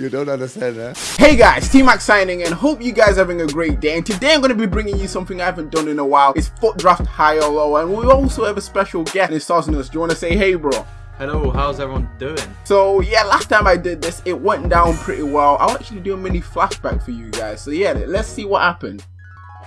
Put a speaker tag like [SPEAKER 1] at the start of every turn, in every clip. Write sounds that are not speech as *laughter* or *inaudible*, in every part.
[SPEAKER 1] You don't understand, huh?
[SPEAKER 2] Hey guys, T-Max signing and hope you guys are having a great day and today I'm going to be bringing you something I haven't done in a while. It's FUT Draft High or Low and we also have a special guest, it's Osnus. Do you want to say hey bro?
[SPEAKER 3] Hello, how's everyone doing?
[SPEAKER 2] So yeah, last time I did this, it went down pretty well. I'll actually do a mini flashback for you guys. So yeah, let's see what happened.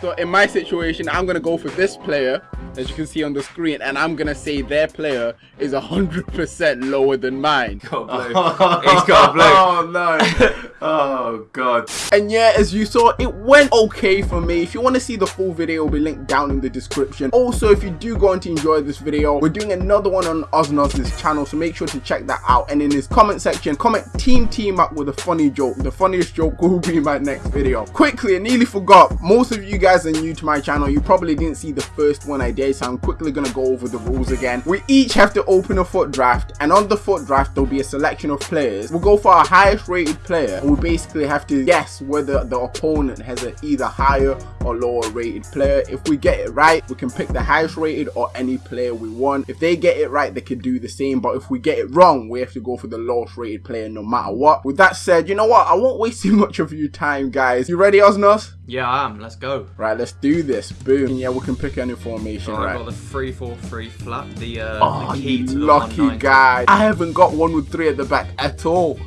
[SPEAKER 2] So in my situation, I'm going to go for this player, as you can see on the screen, and I'm going to say their player is 100% lower than mine.
[SPEAKER 3] Got *laughs* blue. He's got blue.
[SPEAKER 2] Oh no.
[SPEAKER 3] Oh god.
[SPEAKER 2] And yeah, as you saw, it went okay for me. If you want to see the full video, it will be linked down in the description. Also, if you do go on to enjoy this video, we're doing another one on Osnos' channel, so make sure to check that out. And in his comment section, comment Team Team Up with a funny joke. The funniest joke will be my next video. Quickly, I nearly forgot, most of you guys are new to my channel. You probably didn't see the first one I did, so I'm quickly going to go over the rules again. We each have to open a FUT draft, and on the FUT draft, there'll be a selection of players. We'll go for our highest rated player, we basically have to guess whether the opponent has an either higher or lower rated player. If we get it right, we can pick the highest rated or any player we want. If they get it right, they can do the same. But if we get it wrong, we have to go for the lowest rated player no matter what. With that said, you know what? I won't waste *laughs* too much of your time, guys. You ready, Osnos?
[SPEAKER 3] Yeah, I am. Let's go.
[SPEAKER 2] Right, let's do this. Boom. Yeah, we can pick any formation,
[SPEAKER 3] Right,
[SPEAKER 2] right?
[SPEAKER 3] I've got the 343 flat, the, uh,
[SPEAKER 2] Oh,
[SPEAKER 3] the key to
[SPEAKER 2] lucky
[SPEAKER 3] 190.
[SPEAKER 2] guy. I haven't got one with three at the back at all.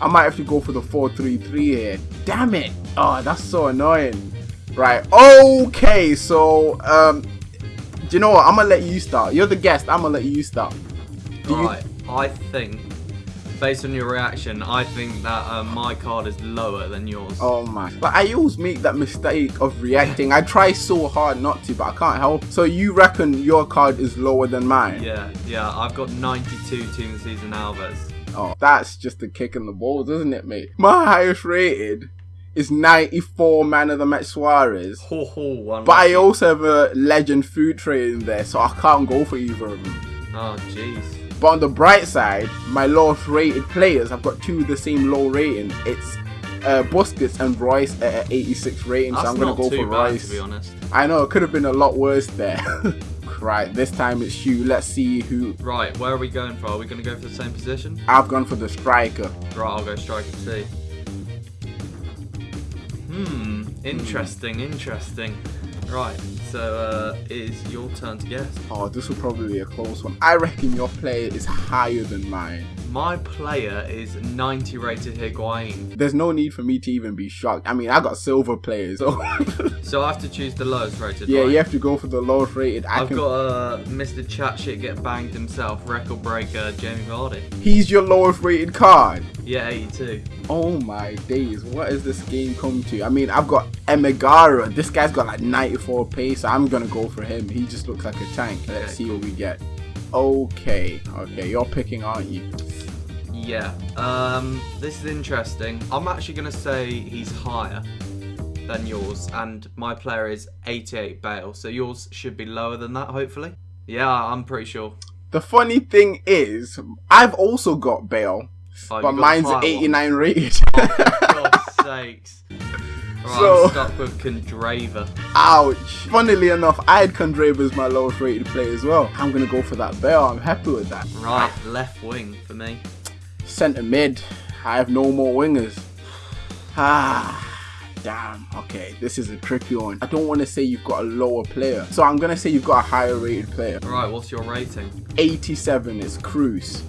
[SPEAKER 2] I might have to go for the 4-3-3 here. Damn it. Oh, that's so annoying. Right. Okay, so, um, do you know what? I'm going to let you start. You're the guest. I'm going to let you start. Do you-
[SPEAKER 3] Right, I think, based on your reaction, I think that uh, my card is lower than yours.
[SPEAKER 2] Oh my. But I always make that mistake of reacting. I try so hard not to, but I can't help. So you reckon your card is lower than mine?
[SPEAKER 3] Yeah, yeah, I've got 92 Team Season Alves.
[SPEAKER 2] Oh, that's just a kick in the balls, isn't it, mate? My highest rated is 94 man of the match Suarez.
[SPEAKER 3] Ho ho.
[SPEAKER 2] But I also have a legend food tray in there, so I can't go for either of them.
[SPEAKER 3] Oh, jeez.
[SPEAKER 2] But on the bright side, my lowest rated players, I've got two of the same low rating. It's uh, Busquets and Reus at an 86 rating,
[SPEAKER 3] That's
[SPEAKER 2] so I'm going to go for Reus.
[SPEAKER 3] to be honest.
[SPEAKER 2] I know, it could have been a lot worse there. *laughs* right, this time it's you. Let's see who.
[SPEAKER 3] Right, where are we going for? Are we going to go for the same position?
[SPEAKER 2] I've gone for the striker.
[SPEAKER 3] Right, I'll go striker C. Hmm, interesting, interesting. Right, so uh, it is your turn to guess.
[SPEAKER 2] Oh, this will probably be a close one. I reckon your player is higher than mine.
[SPEAKER 3] My player is 90 rated Higuain.
[SPEAKER 2] There's no need for me to even be shocked. I mean, I got silver players, so
[SPEAKER 3] So I have to choose the lowest rated.
[SPEAKER 2] yeah,
[SPEAKER 3] right?
[SPEAKER 2] you have to go for the lowest rated. I
[SPEAKER 3] I've
[SPEAKER 2] can.
[SPEAKER 3] got uh, Mr. Chat Shit get banged himself, record breaker Jamie Vardy.
[SPEAKER 2] He's your lowest rated card.
[SPEAKER 3] Yeah, 82.
[SPEAKER 2] Oh my days, what has this game come to? I mean, I've got Emigara. This guy's got like 94 pace, so I'm gonna go for him. He just looks like a tank. Let's see what we get. Okay, okay, you're picking, aren't you?
[SPEAKER 3] Yeah. Um, this is interesting. I'm actually gonna say he's higher than yours, and my player is 88 Bale. So yours should be lower than that, hopefully. Yeah, I'm pretty sure.
[SPEAKER 2] The funny thing is, I've also got Bale,
[SPEAKER 3] Oh,
[SPEAKER 2] but mine's
[SPEAKER 3] higher one.
[SPEAKER 2] 89 rated. *laughs*
[SPEAKER 3] God's sakes. Right,
[SPEAKER 2] So-
[SPEAKER 3] I'm stuck with Kondrava.
[SPEAKER 2] Ouch. Funnily enough, I had Kondrava as my lowest rated player as well. I'm gonna go for that Bale. I'm happy with that.
[SPEAKER 3] Right, left wing for me.
[SPEAKER 2] Centre mid. I have no more wingers. Ah. Damn, okay, this is a tricky one. I don't want to say you've got a lower player, so I'm gonna say you've got a higher rated player.
[SPEAKER 3] Right, what's your rating?
[SPEAKER 2] 87 is Cruz.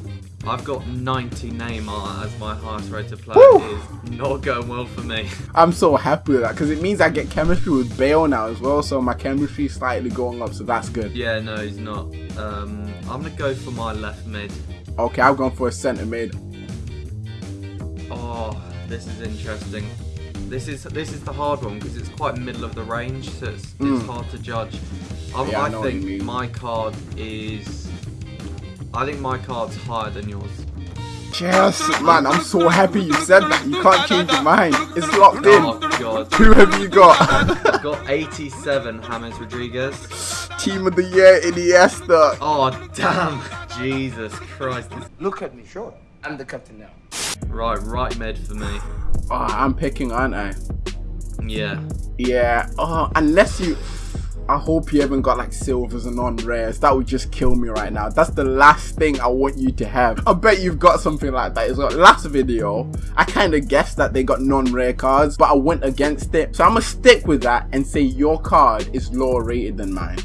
[SPEAKER 3] I've got 90 Neymar as my highest rated player.
[SPEAKER 2] Woo!
[SPEAKER 3] It is not going well for me. *laughs*
[SPEAKER 2] I'm so happy with that because it means I get chemistry with Bale now as well, so my chemistry is slightly going up, so that's good.
[SPEAKER 3] Yeah, no, he's not. Um, I'm gonna go for my left mid.
[SPEAKER 2] Okay, I've gone for a centre mid.
[SPEAKER 3] Oh, this is interesting. This is this is the hard one because it's quite middle of the range, so it's,
[SPEAKER 2] Mm.
[SPEAKER 3] it's hard to judge. I,
[SPEAKER 2] Yeah, I
[SPEAKER 3] I
[SPEAKER 2] know what you
[SPEAKER 3] think my card is. I think my card's higher than yours.
[SPEAKER 2] Yes, man, I'm so happy you said that. You can't change your mind. It's locked
[SPEAKER 3] Oh
[SPEAKER 2] in.
[SPEAKER 3] god.
[SPEAKER 2] Who have you got?
[SPEAKER 3] I've got 87 James Rodriguez.
[SPEAKER 2] Team of the year, Iniesta.
[SPEAKER 3] Oh damn! Jesus Christ!
[SPEAKER 4] Look at me, sure. I'm the captain now.
[SPEAKER 3] Right, right mid for me.
[SPEAKER 2] Oh, I'm picking, aren't I?
[SPEAKER 3] Yeah.
[SPEAKER 2] Yeah. Oh, unless you. I hope you haven't got like silvers and non-rares. That would just kill me right now. That's the last thing I want you to have. I bet you've got something like that. It's like last video, I kind of guessed that they got non-rare cards, but I went against it. So I'm gonna stick with that and say your card is lower rated than mine.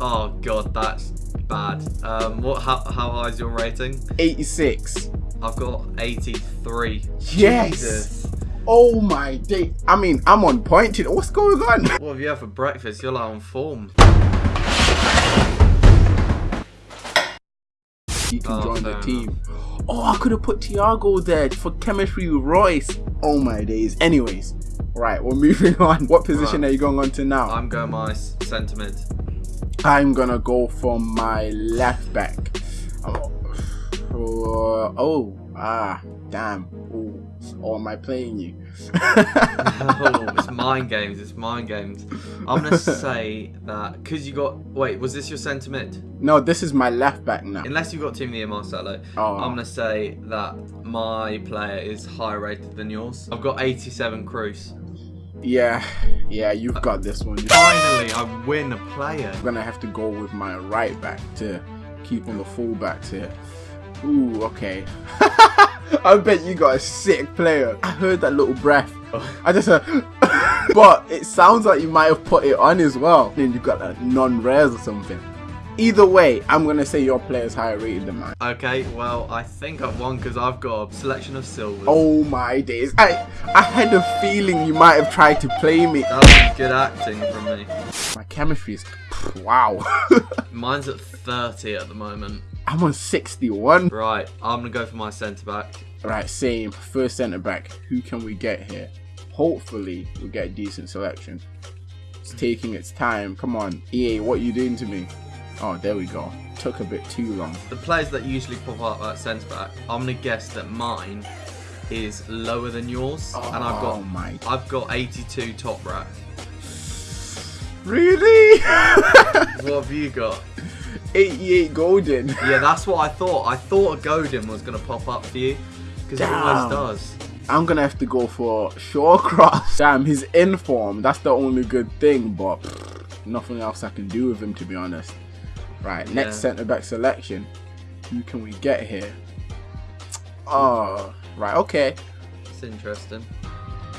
[SPEAKER 3] Oh god, that's bad. Um, what? How, how high is your rating?
[SPEAKER 2] 86.
[SPEAKER 3] I've got 83.
[SPEAKER 2] Yes.
[SPEAKER 3] Jesus.
[SPEAKER 2] Oh my day. I mean, I'm on point. today. What's going on? *laughs*
[SPEAKER 3] What have you had for breakfast? You're like on form.
[SPEAKER 2] You can
[SPEAKER 3] Oh,
[SPEAKER 2] join the team. Oh, I could have put Tiago there for chemistry with Reus. Oh my days. Anyways, right, we're *laughs* moving on. What position
[SPEAKER 3] Right.
[SPEAKER 2] are you going on to now?
[SPEAKER 3] I'm going my s- centre mid.
[SPEAKER 2] I'm gonna go for my left back. Oh, oh, ah, damn. Oh, or am I playing you? *laughs* *laughs*
[SPEAKER 3] oh, it's mind games. It's mind games. I'm gonna say that because you got. Wait, was this your centre mid?
[SPEAKER 2] no, this is my left back now.
[SPEAKER 3] Unless you got Team the Marcelo,
[SPEAKER 2] Oh.
[SPEAKER 3] I'm gonna say that my player is higher rated than yours. I've got 87 Cruz.
[SPEAKER 2] Yeah, yeah, you've got this one.
[SPEAKER 3] Finally, I win a player.
[SPEAKER 2] I'm gonna have to go with my right back to keep on the fullbacks here. Ooh, okay. *laughs* I bet you got a sick player. I heard that little breath. I just heard, uh, *laughs* but it sounds like you might have put it on as well. Then you got a non-rares or something. Either way, I'm gonna say your player's higher rated than mine.
[SPEAKER 3] Okay, well, I think I've won because I've got a selection of silvers.
[SPEAKER 2] Oh my days! I I had a feeling you might have tried to play me.
[SPEAKER 3] That was good acting from me.
[SPEAKER 2] My chemistry is wow. *laughs*
[SPEAKER 3] Mine's at 30 at the moment.
[SPEAKER 2] I'm on 61.
[SPEAKER 3] Right, I'm gonna go for my centre back.
[SPEAKER 2] Right, same. First centre back. Who can we get here? Hopefully, we'll get a decent selection. It's taking its time. Come on, EA, what are you doing to me? Oh, there we go. Took a bit too long.
[SPEAKER 3] The players that usually pop up at centre back, I'm gonna guess that mine is lower than yours, and I've
[SPEAKER 2] Oh
[SPEAKER 3] got
[SPEAKER 2] my.
[SPEAKER 3] I've got 82 Toprak.
[SPEAKER 2] Really? *laughs*
[SPEAKER 3] What have you got?
[SPEAKER 2] 88 golden. *laughs*
[SPEAKER 3] Yeah, that's what I thought. I thought a golden was gonna pop up for you because it always does.
[SPEAKER 2] I'm gonna have to go for Shawcross. *laughs* Damn, he's in form. That's the only good thing, but pfft, nothing else I can do with him, to be honest. Right, next
[SPEAKER 3] Yeah.
[SPEAKER 2] centre back selection. Who can we get here? *tsk* Oh, right, okay.
[SPEAKER 3] It's interesting.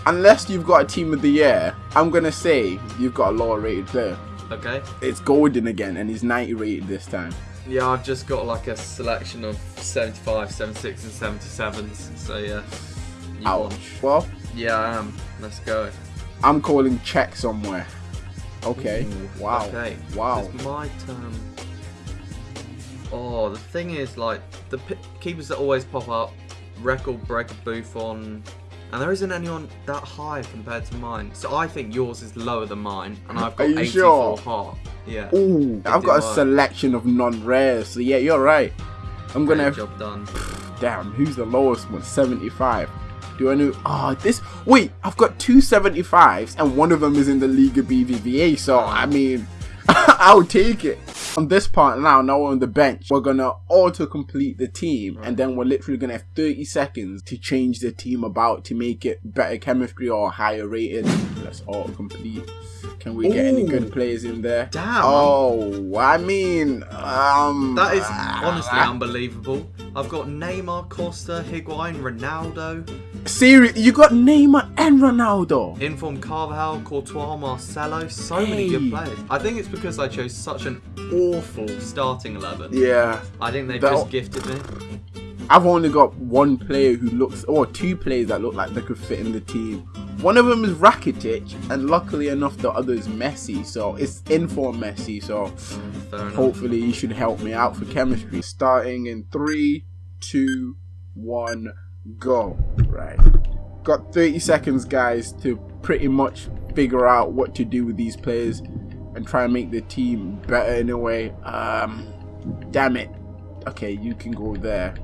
[SPEAKER 2] Unless you've got a team of the year, I'm gonna say you've got a lower rated player.
[SPEAKER 3] Okay.
[SPEAKER 2] It's Golden again, and he's 90 rated this time.
[SPEAKER 3] Yeah, I've just got like a selection of 75, 76, and 77s. So yeah.
[SPEAKER 2] Ouch.
[SPEAKER 3] won.
[SPEAKER 2] Well,
[SPEAKER 3] Yeah, I am. Let's go.
[SPEAKER 2] I'm calling check somewhere. Okay.
[SPEAKER 3] Ooh,
[SPEAKER 2] Wow.
[SPEAKER 3] Okay.
[SPEAKER 2] Wow.
[SPEAKER 3] It's my turn. Oh, the thing is, like, the keepers that always pop up, record breaker Buffon, and there isn't anyone that high compared to mine. So I think yours is lower than mine, and I've got
[SPEAKER 2] Are you
[SPEAKER 3] 84
[SPEAKER 2] sure?
[SPEAKER 3] heart. Yeah.
[SPEAKER 2] Ooh, I've got a
[SPEAKER 3] work.
[SPEAKER 2] selection of non-rares. So yeah, you're right. I'm gonna
[SPEAKER 3] Great
[SPEAKER 2] have
[SPEAKER 3] job done. *laughs*
[SPEAKER 2] Damn, who's the lowest one? 75. Do I know? Ah, this. Wait, I've got two 75s, and one of them is in the League of BBVA. So I mean, *laughs* I'll take it. On this part now, now we're on the bench. We're gonna auto complete the team, and then we're literally gonna have 30 seconds to change the team about to make it better chemistry or higher rated. Let's auto complete. Can we get any good players in there?
[SPEAKER 3] Damn.
[SPEAKER 2] Oh, I mean, um,
[SPEAKER 3] That is honestly unbelievable. I've got Neymar, Costa, Higuain, Ronaldo,
[SPEAKER 2] Serious, you got Neymar and Ronaldo.
[SPEAKER 3] Inform Carvajal, Courtois, Marcelo. So many good players. I think it's because I chose such an awful starting 11.
[SPEAKER 2] Yeah,
[SPEAKER 3] I think they've
[SPEAKER 2] That-
[SPEAKER 3] just gifted me.
[SPEAKER 2] I've only got one player who looks, or two players that look like they could fit in the team. One of them is Rakitic, and luckily enough, the other is Messi. So it's in for Messi. So hopefully, he should help me out for chemistry. Starting in three, two, one, go. Right, got 30 seconds, guys, to pretty much figure out what to do with these players and try and make the team better in a way. Um, damn it. Okay, you can go there.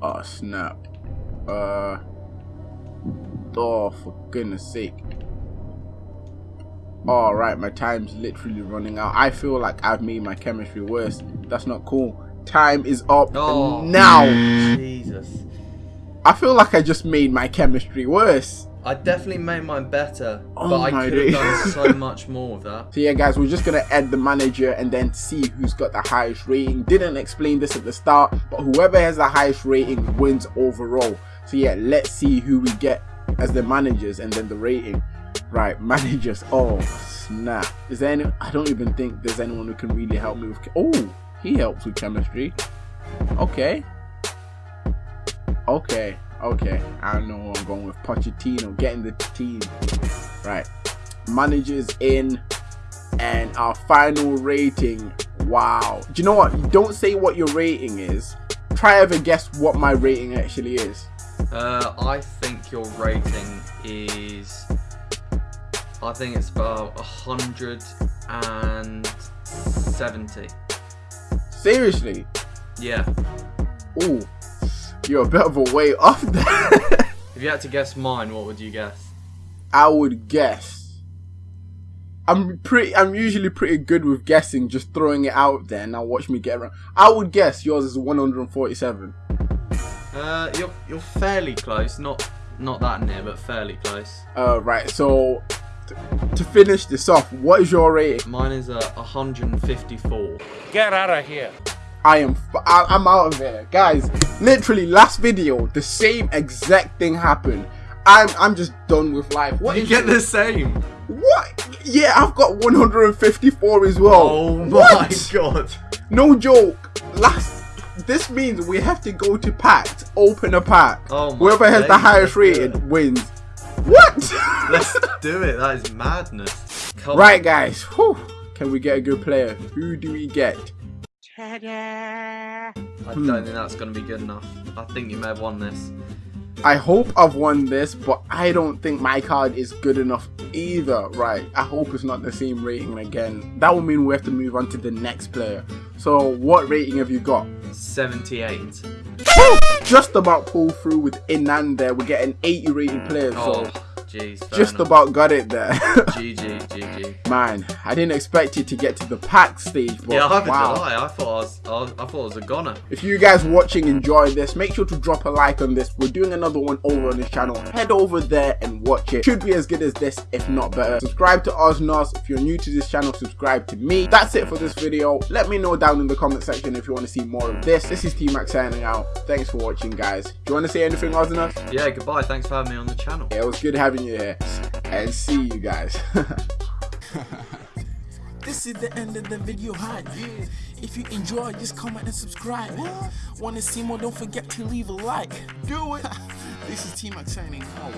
[SPEAKER 2] Oh snap. Uh. Oh, for goodness sake. Alright, my time's literally running out. I feel like I've made my chemistry worse. That's not cool. Time is up
[SPEAKER 3] Oh.
[SPEAKER 2] now.
[SPEAKER 3] Jesus.
[SPEAKER 2] I feel like I just made my chemistry worse.
[SPEAKER 3] I definitely made mine better,
[SPEAKER 2] Oh
[SPEAKER 3] but I could have done so *laughs* much more with that.
[SPEAKER 2] So yeah guys, we're just gonna add the manager and then see who's got the highest rating. Didn't explain this at the start, but whoever has the highest rating wins overall. So yeah, let's see who we get as the managers and then the rating. Right, *laughs* managers. Oh snap. Is there any I don't even think there's anyone who can really help me with Oh, he helps with chemistry. Okay. Okay. Okay. I know who I'm going with. Pochettino getting the team. Right. Managers in and our final rating. Wow. Do you know what? Don't say what your rating is. Try ever guess what my rating actually is.
[SPEAKER 3] Uh, I think your rating is. I think it's about a hundred and seventy.
[SPEAKER 2] Seriously.
[SPEAKER 3] Yeah.
[SPEAKER 2] Ooh. You're a bit of a way off *laughs* there.
[SPEAKER 3] If you had to guess mine, what would you guess?
[SPEAKER 2] I would guess. I'm pretty. I'm usually pretty good with guessing, just throwing it out there. Now watch me get around. I would guess yours is 147.
[SPEAKER 3] Uh, you're you're fairly close. Not not that near, but fairly close.
[SPEAKER 2] Uh, right. So t- to finish this off, what is your rating?
[SPEAKER 3] Mine is a 154.
[SPEAKER 4] Get out of here.
[SPEAKER 2] I am. F- I, I'm out of here, guys. Literally, last video, the same exact thing happened. I'm. I'm just done with life. What
[SPEAKER 3] You get
[SPEAKER 2] it?
[SPEAKER 3] the same.
[SPEAKER 2] What? Yeah, I've got 154 as well.
[SPEAKER 3] Oh my
[SPEAKER 2] What?
[SPEAKER 3] god.
[SPEAKER 2] No joke. Last. This means we have to go to packs, open a pack.
[SPEAKER 3] Oh
[SPEAKER 2] Whoever has the highest
[SPEAKER 3] let's do
[SPEAKER 2] rated
[SPEAKER 3] it.
[SPEAKER 2] wins. What? *laughs*
[SPEAKER 3] Let's do it. That is madness. Come
[SPEAKER 2] right, guys. Whew. Can we get a good player? Who do we get?
[SPEAKER 3] I
[SPEAKER 2] Hmm.
[SPEAKER 3] don't think that's going to be good enough. I think you may have won this.
[SPEAKER 2] I hope I've won this, but I don't think my card is good enough either. Right. I hope it's not the same rating again. That will mean we have to move on to the next player. So, what rating have you got?
[SPEAKER 3] 78.
[SPEAKER 2] Just about pull through with Inan there. We're getting 80 rated players.
[SPEAKER 3] Oh,
[SPEAKER 2] So,
[SPEAKER 3] jeez.
[SPEAKER 2] just
[SPEAKER 3] enough.
[SPEAKER 2] about got it there.
[SPEAKER 3] GG, GG.
[SPEAKER 2] Man, I didn't expect you to get to the pack stage, but
[SPEAKER 3] Yeah, I
[SPEAKER 2] wow.
[SPEAKER 3] did I. I thought I was, I, was- I thought I was a goner.
[SPEAKER 2] If you guys watching enjoy this, make sure to drop a like on this. We're doing another one over on this channel. Head over there and watch it. Should be as good as this, if not better. Subscribe to Oznos. If you're new to this channel, subscribe to me. That's it for this video. Let me know down in the comment section if you want to see more of this. This is T-Max signing out. Thanks for watching, guys. Do you want to say anything, Oznos?
[SPEAKER 3] Yeah, goodbye. Thanks for having me on the channel.
[SPEAKER 2] Yeah, it was good having you here. And see you guys. *laughs*
[SPEAKER 1] This is the end of the video. If you enjoy, just comment and subscribe. Wanna see more? Don't forget to leave a like. Do it. *laughs* this is T Max signing out.